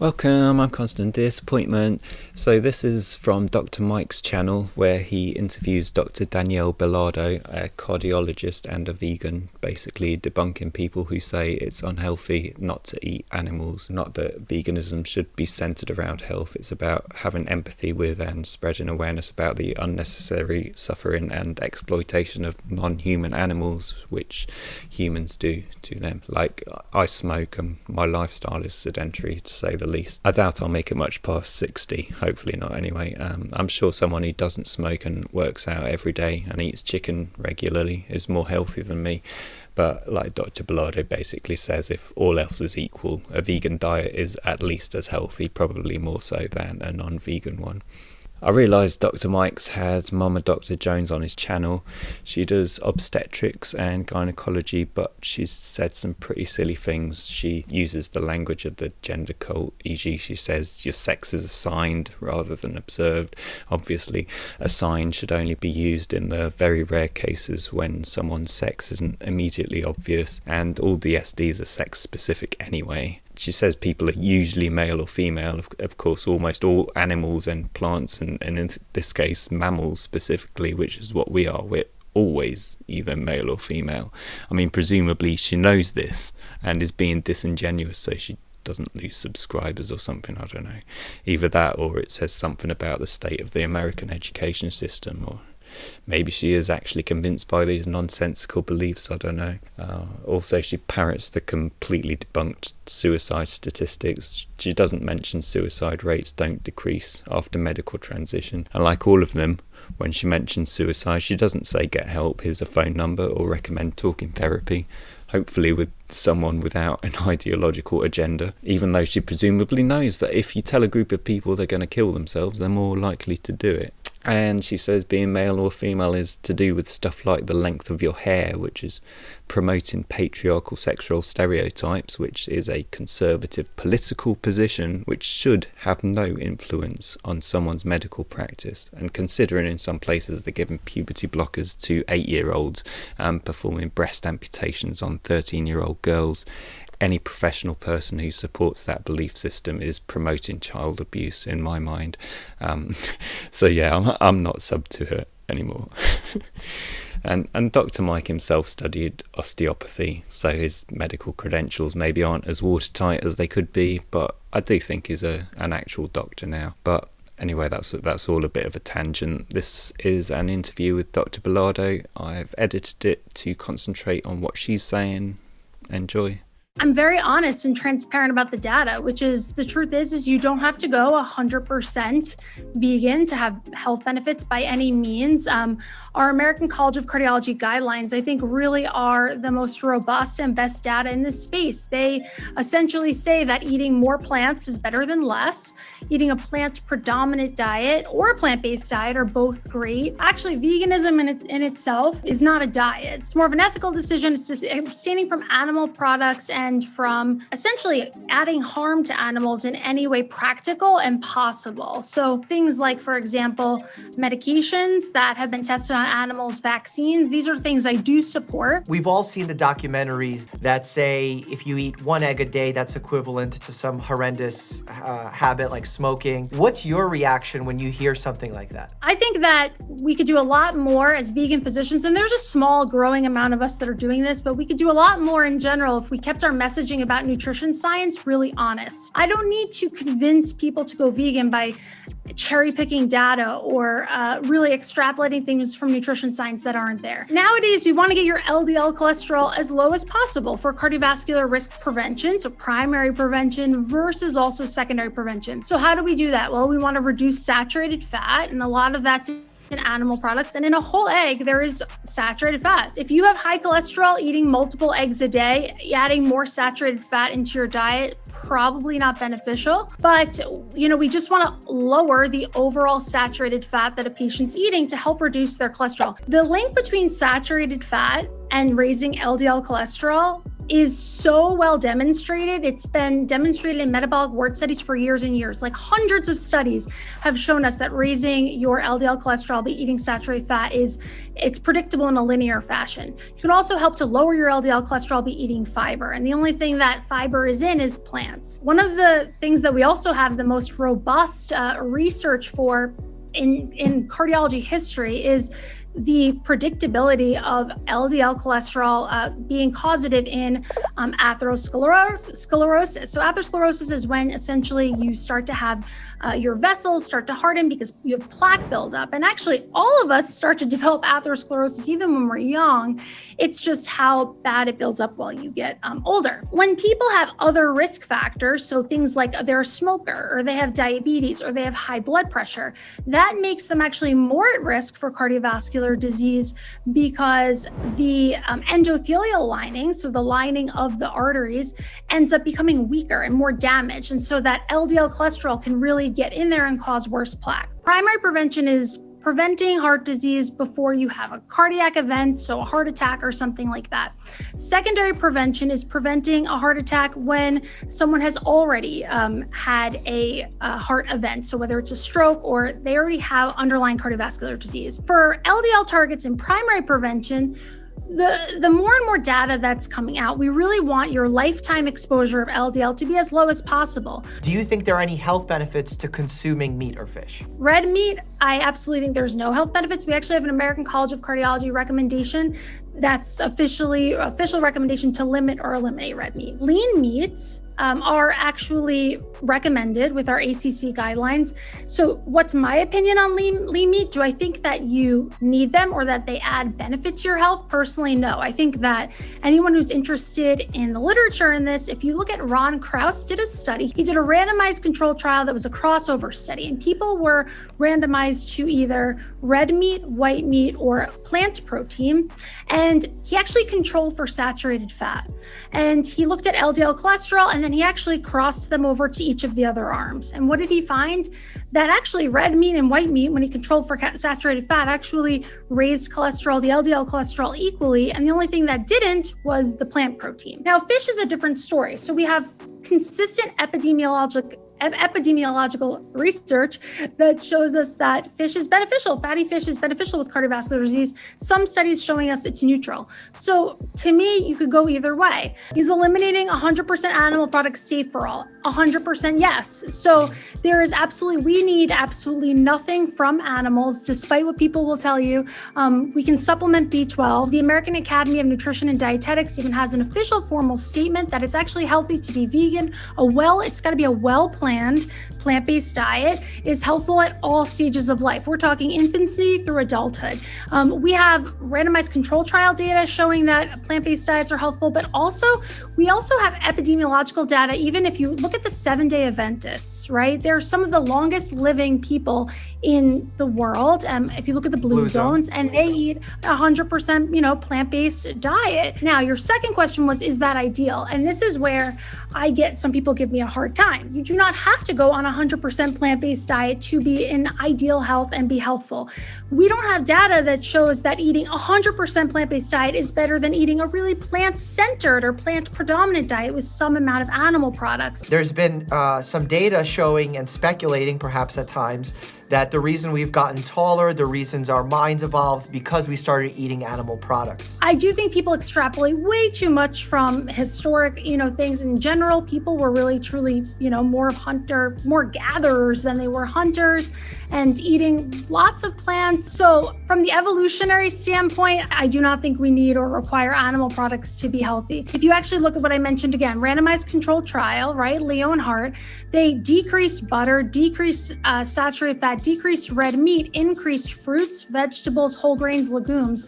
Welcome, I'm Constant Disappointment. So this is from Dr. Mike's channel where he interviews Dr. Danielle Belardo, a cardiologist and a vegan, basically debunking people who say it's unhealthy not to eat animals. Not that veganism should be centered around health, it's about having empathy with and spreading awareness about the unnecessary suffering and exploitation of non-human animals which humans do to them. Like I smoke and my lifestyle is sedentary to say the the least. I doubt I'll make it much past 60, hopefully not anyway. Um, I'm sure someone who doesn't smoke and works out every day and eats chicken regularly is more healthy than me. But like Dr. Belardo basically says, if all else is equal, a vegan diet is at least as healthy, probably more so than a non vegan one. I realised Dr. Mike's had Mama Dr. Jones on his channel. She does obstetrics and gynecology, but she's said some pretty silly things. She uses the language of the gender cult, e.g., she says your sex is assigned rather than observed. Obviously, assigned should only be used in the very rare cases when someone's sex isn't immediately obvious, and all the SDs are sex specific anyway she says people are usually male or female. Of, of course, almost all animals and plants, and, and in this case, mammals specifically, which is what we are. We're always either male or female. I mean, presumably she knows this and is being disingenuous so she doesn't lose subscribers or something. I don't know. Either that or it says something about the state of the American education system or Maybe she is actually convinced by these nonsensical beliefs, I don't know. Uh, also, she parrots the completely debunked suicide statistics. She doesn't mention suicide rates don't decrease after medical transition. And like all of them, when she mentions suicide, she doesn't say get help, here's a phone number, or recommend talking therapy hopefully with someone without an ideological agenda, even though she presumably knows that if you tell a group of people they're going to kill themselves, they're more likely to do it. And she says being male or female is to do with stuff like the length of your hair, which is promoting patriarchal sexual stereotypes, which is a conservative political position which should have no influence on someone's medical practice. And considering in some places they're giving puberty blockers to eight year olds and um, performing breast amputations on 13 year old girls, any professional person who supports that belief system is promoting child abuse in my mind. Um, so yeah, I'm, I'm not sub to her anymore. and and Dr. Mike himself studied osteopathy, so his medical credentials maybe aren't as watertight as they could be, but I do think he's a an actual doctor now. But anyway, that's that's all a bit of a tangent. This is an interview with Dr. Belardo. I've edited it to concentrate on what she's saying. Enjoy. I'm very honest and transparent about the data, which is the truth is, is you don't have to go 100% vegan to have health benefits by any means. Um, our American College of Cardiology guidelines, I think, really are the most robust and best data in this space. They essentially say that eating more plants is better than less. Eating a plant predominant diet or a plant-based diet are both great. Actually, veganism in, in itself is not a diet. It's more of an ethical decision. It's just abstaining from animal products and and from essentially adding harm to animals in any way practical and possible. So things like, for example, medications that have been tested on animals, vaccines, these are things I do support. We've all seen the documentaries that say if you eat one egg a day, that's equivalent to some horrendous uh, habit like smoking. What's your reaction when you hear something like that? I think that we could do a lot more as vegan physicians, and there's a small growing amount of us that are doing this, but we could do a lot more in general if we kept our messaging about nutrition science really honest. I don't need to convince people to go vegan by cherry picking data or uh, really extrapolating things from nutrition science that aren't there. Nowadays, we want to get your LDL cholesterol as low as possible for cardiovascular risk prevention, so primary prevention versus also secondary prevention. So how do we do that? Well, we want to reduce saturated fat, and a lot of that's in animal products. And in a whole egg, there is saturated fats. If you have high cholesterol, eating multiple eggs a day, adding more saturated fat into your diet, probably not beneficial. But, you know, we just want to lower the overall saturated fat that a patient's eating to help reduce their cholesterol. The link between saturated fat and raising LDL cholesterol is so well demonstrated. It's been demonstrated in metabolic ward studies for years and years. Like hundreds of studies have shown us that raising your LDL cholesterol by eating saturated fat is it's predictable in a linear fashion. You can also help to lower your LDL cholesterol by eating fiber. And the only thing that fiber is in is plants. One of the things that we also have the most robust uh, research for in, in cardiology history is the predictability of LDL cholesterol uh, being causative in um, atherosclerosis. So atherosclerosis is when essentially you start to have uh, your vessels start to harden because you have plaque buildup. And actually, all of us start to develop atherosclerosis even when we're young. It's just how bad it builds up while you get um, older. When people have other risk factors, so things like they're a smoker or they have diabetes or they have high blood pressure, that makes them actually more at risk for cardiovascular disease because the um, endothelial lining, so the lining of the arteries, ends up becoming weaker and more damaged. And so that LDL cholesterol can really get in there and cause worse plaque. Primary prevention is preventing heart disease before you have a cardiac event, so a heart attack or something like that. Secondary prevention is preventing a heart attack when someone has already um, had a, a, heart event. So whether it's a stroke or they already have underlying cardiovascular disease. For LDL targets in primary prevention, the the more and more data that's coming out, we really want your lifetime exposure of LDL to be as low as possible. Do you think there are any health benefits to consuming meat or fish? Red meat, I absolutely think there's no health benefits. We actually have an American College of Cardiology recommendation that's officially official recommendation to limit or eliminate red meat. Lean meats um, are actually recommended with our ACC guidelines. So, what's my opinion on lean, lean meat? Do I think that you need them or that they add benefit to your health? Personally, no. I think that anyone who's interested in the literature in this, if you look at Ron Krauss, did a study. He did a randomized control trial that was a crossover study, and people were randomized to either red meat, white meat, or plant protein. And he actually controlled for saturated fat. And he looked at LDL cholesterol and then he actually crossed them over to each of the other arms. And what did he find? That actually red meat and white meat, when he controlled for saturated fat, actually raised cholesterol, the LDL cholesterol equally. And the only thing that didn't was the plant protein. Now, fish is a different story. So we have consistent epidemiologic epidemiological research that shows us that fish is beneficial. Fatty fish is beneficial with cardiovascular disease. Some studies showing us it's neutral. So to me, you could go either way. Is eliminating 100% animal products safe for all? 100% yes. So there is absolutely, we need absolutely nothing from animals, despite what people will tell you. Um, we can supplement B12. The American Academy of Nutrition and Dietetics even has an official formal statement that it's actually healthy to be vegan. A well, it's got to be a well planned plant based diet is helpful at all stages of life. We're talking infancy through adulthood. Um, we have randomized control trial data showing that plant based diets are helpful, but also we also have epidemiological data. Even if you look at the seven day Adventists, right? They're some of the longest living people in the world. Um, if you look at the blue, blue zones, zone. and they eat 100%, you know, plant based diet. Now, your second question was, is that ideal? And this is where I get some people give me a hard time. You do not have to go on a 100% plant based diet to be in ideal health and be healthful. We don't have data that shows that eating a 100% plant based diet is better than eating a really plant centered or plant predominant diet with some amount of animal products. There's been uh, some data showing and speculating, perhaps at times, that the reason we've gotten taller, the reasons our minds evolved because we started eating animal products. I do think people extrapolate way too much from historic, you know, things in general. People were really truly, you know, more hunter, more gatherers than they were hunters and eating lots of plants. So from the evolutionary standpoint, I do not think we need or require animal products to be healthy. If you actually look at what I mentioned again, randomized controlled trial, right? Lyon Heart, they decreased butter, decreased uh, saturated fat, decreased red meat, increased fruits, vegetables, whole grains, legumes.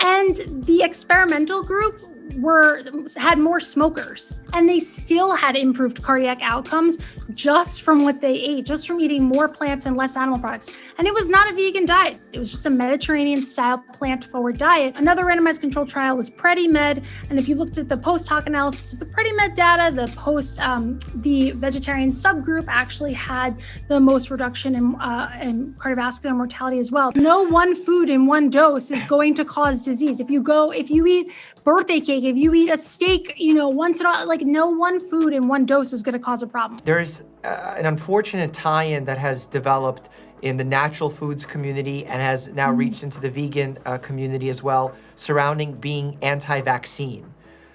And the experimental group were had more smokers and they still had improved cardiac outcomes just from what they ate just from eating more plants and less animal products. And it was not a vegan diet. It was just a mediterranean style plant forward diet. Another randomized control trial was predimed and if you looked at the post hoc analysis of the predimed data the post um, the vegetarian subgroup actually had the most reduction in, uh, in cardiovascular mortality as well. No one food in one dose is going to cause disease. If you go if you eat birthday cake steak, if you eat a steak, you know, once in a like no one food in one dose is going to cause a problem. There's uh, an unfortunate tie-in that has developed in the natural foods community and has now mm. reached into the vegan uh, community as well, surrounding being anti-vaccine.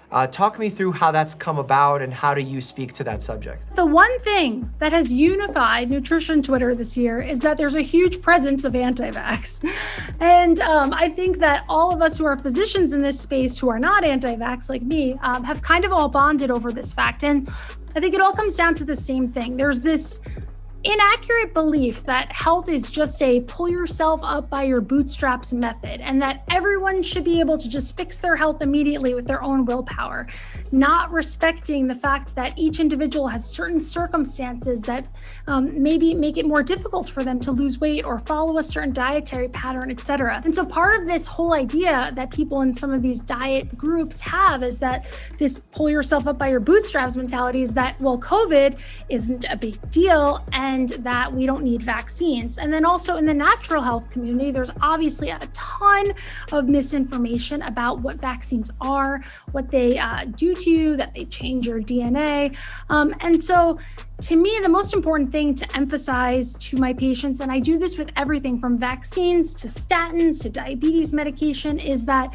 Uh, talk me through how that's come about and how do you speak to that subject? The one thing that has unified nutrition Twitter this year is that there's a huge presence of anti-vax. And um, I think that all of us who are physicians in this space who are not anti-vax like me um, have kind of all bonded over this fact. And I think it all comes down to the same thing. There's this inaccurate belief that health is just a pull yourself up by your bootstraps method and that everyone should be able to just fix their health immediately with their own willpower, not respecting the fact that each individual has certain circumstances that um, maybe make it more difficult for them to lose weight or follow a certain dietary pattern, etc. And so part of this whole idea that people in some of these diet groups have is that this pull yourself up by your bootstraps mentality is that, well, COVID isn't a big deal and and that we don't need vaccines. And then also in the natural health community, there's obviously a ton of misinformation about what vaccines are, what they uh, do to you, that they change your DNA. Um, and so to me, the most important thing to emphasize to my patients, and I do this with everything from vaccines to statins to diabetes medication, is that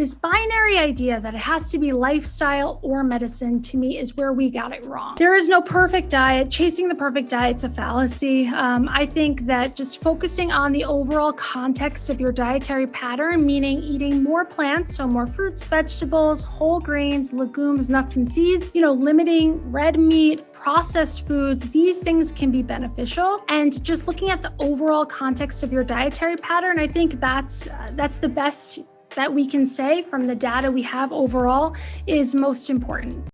this binary idea that it has to be lifestyle or medicine to me is where we got it wrong. There is no perfect diet. Chasing the perfect diet's a fallacy. Um, I think that just focusing on the overall context of your dietary pattern, meaning eating more plants, so more fruits, vegetables, whole grains, legumes, nuts, and seeds, you know, limiting red meat, processed foods, these things can be beneficial. And just looking at the overall context of your dietary pattern, I think that's uh, that's the best that we can say from the data we have overall is most important.